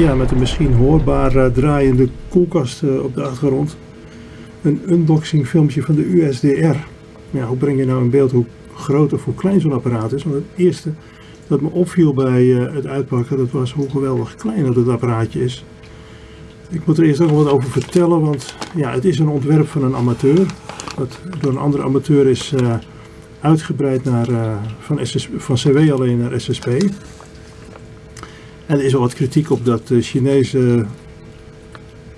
ja, met een misschien hoorbaar eh, draaiende koelkast eh, op de achtergrond. Een unboxing filmpje van de USDR. Ja, hoe breng je nou in beeld hoe groot of hoe klein zo'n apparaat is? Want het eerste dat me opviel bij eh, het uitpakken, dat was hoe geweldig klein dat het apparaatje is. Ik moet er eerst nog wat over vertellen, want ja, het is een ontwerp van een amateur. Dat door een andere amateur is uitgebreid naar, van, SS, van CW alleen naar SSP. En er is al wat kritiek op dat de Chinese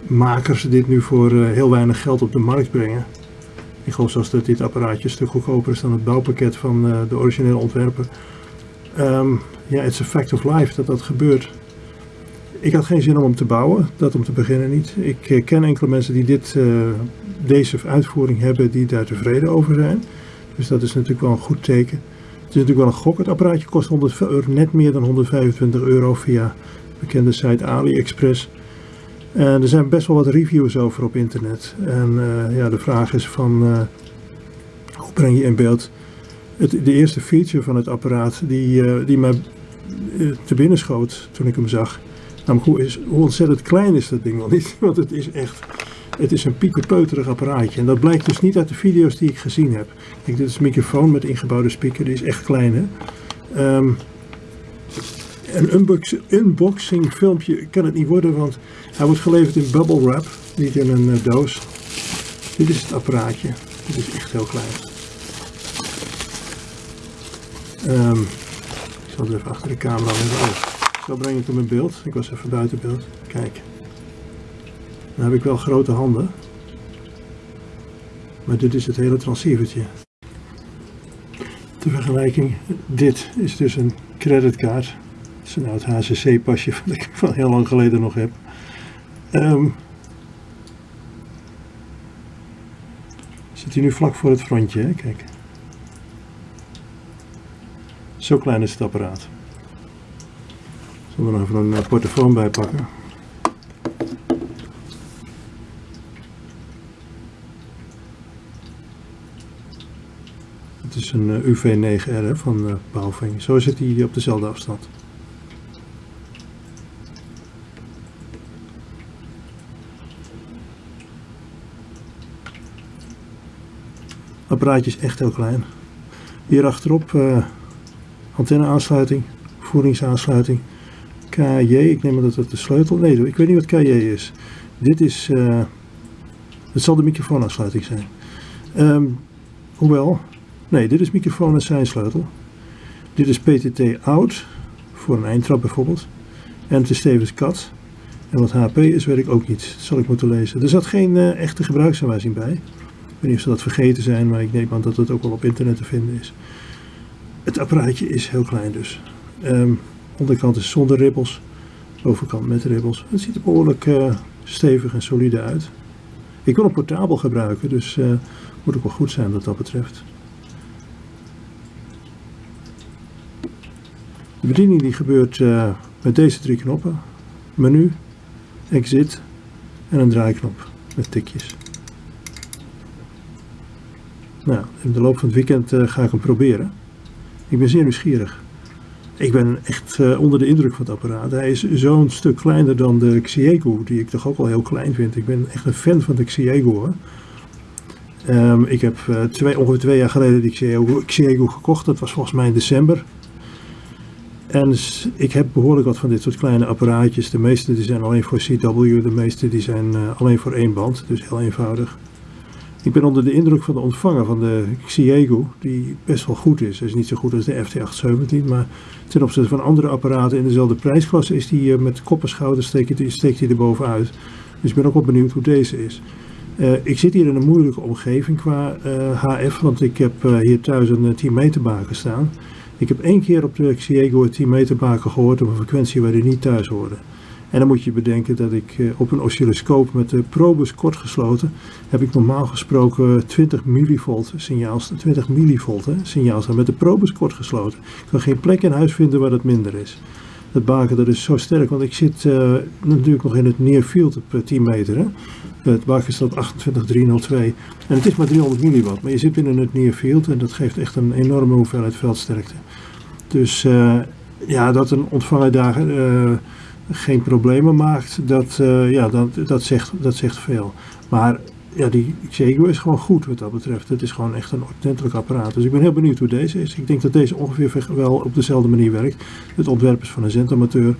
makers dit nu voor uh, heel weinig geld op de markt brengen. Ik geloof zelfs dat dit apparaatje een stuk goedkoper is dan het bouwpakket van de originele ontwerper. Um, ja, it's a fact of life dat dat gebeurt. Ik had geen zin om hem te bouwen, dat om te beginnen niet. Ik ken enkele mensen die dit, deze uitvoering hebben, die daar tevreden over zijn. Dus dat is natuurlijk wel een goed teken. Het is natuurlijk wel een gok. Het apparaatje kost 100 euro, net meer dan 125 euro via de bekende site AliExpress. En er zijn best wel wat reviews over op internet. En uh, ja, de vraag is van, hoe breng je in beeld het, de eerste feature van het apparaat die, die mij te binnen schoot toen ik hem zag. Namelijk hoe, is, hoe ontzettend klein is dat ding wel niet. Want het is echt, het is een pieperpeuterig apparaatje. En dat blijkt dus niet uit de video's die ik gezien heb. Dit is een microfoon met ingebouwde speaker. Die is echt klein hè. Um, een unbox, unboxing filmpje kan het niet worden, want hij wordt geleverd in bubble wrap, niet in een uh, doos. Dit is het apparaatje. Dit is echt heel klein. Um, ik zal het even achter de camera hebben. Oh, zo breng ik hem in beeld. Ik was even buiten beeld. Kijk. Dan heb ik wel grote handen. Maar dit is het hele transceivertje. Ter vergelijking, dit is dus een creditkaart. Dat is een oud HCC pasje wat ik van heel lang geleden nog heb. Um, zit hij nu vlak voor het frontje, hè? kijk. Zo klein is het apparaat. Ik zal er even een portofoon bij pakken. Het is een UV9R van uh, Baofeng. Zo zit hij op dezelfde afstand. apparaatje is echt heel klein. Hier achterop uh, antenne aansluiting, voeringsaansluiting, KJ, ik neem dat het de sleutel, nee ik weet niet wat KJ is. Dit is, het zal de microfoonaansluiting zijn. Um, hoewel, nee dit is microfoon en seinsleutel. Dit is PTT out, voor een eindtrap bijvoorbeeld. En het is tevens kat. En wat HP is weet ik ook niet, dat zal ik moeten lezen. Er zat geen uh, echte gebruiksaanwijzing bij. Ik weet niet of ze dat vergeten zijn, maar ik neem aan dat het ook wel op internet te vinden is. Het apparaatje is heel klein dus. Um, onderkant is zonder ribbels, bovenkant met ribbels. Het ziet er behoorlijk uh, stevig en solide uit. Ik wil een portabel gebruiken, dus uh, moet ook wel goed zijn wat dat betreft. Bediening die gebeurt uh, met deze drie knoppen. Menu, exit en een draaiknop met tikjes. Nou, in de loop van het weekend ga ik hem proberen. Ik ben zeer nieuwsgierig. Ik ben echt uh, onder de indruk van het apparaat. Hij is zo'n stuk kleiner dan de Xiego, die ik toch ook al heel klein vind. Ik ben echt een fan van de Xiego. Um, ik heb twee, ongeveer twee jaar geleden die Xiego gekocht. Dat was volgens mij in december. En ik heb behoorlijk wat van dit soort kleine apparaatjes. De meeste die zijn alleen voor CW, de meeste die zijn uh, alleen voor één band. Dus heel eenvoudig. Ik ben onder de indruk van de ontvanger van de Xiego, die best wel goed is. Hij is niet zo goed als de FT817, maar ten opzichte van andere apparaten in dezelfde prijsklasse is die uh, met kop en schouder steekt, steekt hij er bovenuit. Dus ik ben ook wel benieuwd hoe deze is. Uh, ik zit hier in een moeilijke omgeving qua HF, want ik heb hier thuis een 10 meter baken staan. Ik heb één keer op de Xiego een 10 meter baken gehoord op een frequentie waar die niet thuis hoorde. En dan moet je bedenken dat ik eh, op een oscilloscoop met de probus kort gesloten heb ik normaal gesproken 20 millivolt signaal, 20 millivolt signaal staan met de probus kort gesloten. Ik kan geen plek in huis vinden waar dat minder is. Dat is zo sterk, want ik zit uh, natuurlijk nog in het near field op 10 meter. Hè. Het baken staat 28302 en het is maar 300 milliwatt, maar je zit binnen het near field en dat geeft echt een enorme hoeveelheid veldsterkte. Dus uh, ja, dat een ontvanger daar geen problemen maakt, dat, eh, ja, dat, dat, zegt, dat zegt veel. Maar ja, die Xiegu is gewoon goed wat dat betreft. Het is gewoon echt een ordentelijk apparaat. Dus ik ben heel benieuwd hoe deze is. Ik denk dat deze ongeveer wel op dezelfde manier werkt. Het ontwerp is van een zendamateur.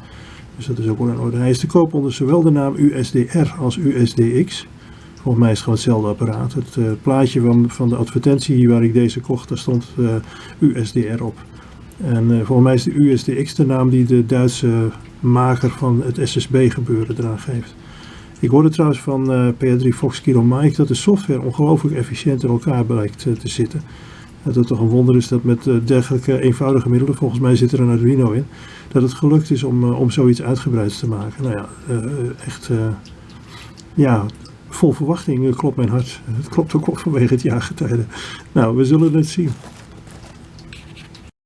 Dus dat is ook wel in orde. Hij is te koop onder zowel de naam USDR als USDX. Volgens mij is het gewoon hetzelfde apparaat. Het uh, plaatje van, van de advertentie waar ik deze kocht, daar stond uh, USDR op. En uh, volgens mij is de USDX de naam die de Duitse maker van het SSB gebeuren eraan geeft. Ik hoorde trouwens van PR3 Fox Kilo Mike dat de software ongelooflijk efficiënt in elkaar blijkt te zitten. Dat het toch een wonder is dat met dergelijke eenvoudige middelen, volgens mij zit er een Arduino in, dat het gelukt is om, om zoiets uitgebreids te maken. Nou ja, echt ja, vol verwachting klopt mijn hart. Het klopt ook vanwege het jaargetijde. Nou, we zullen het zien.